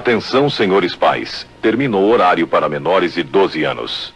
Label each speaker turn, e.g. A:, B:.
A: Atenção, senhores pais. Terminou o horário para menores de 12 anos.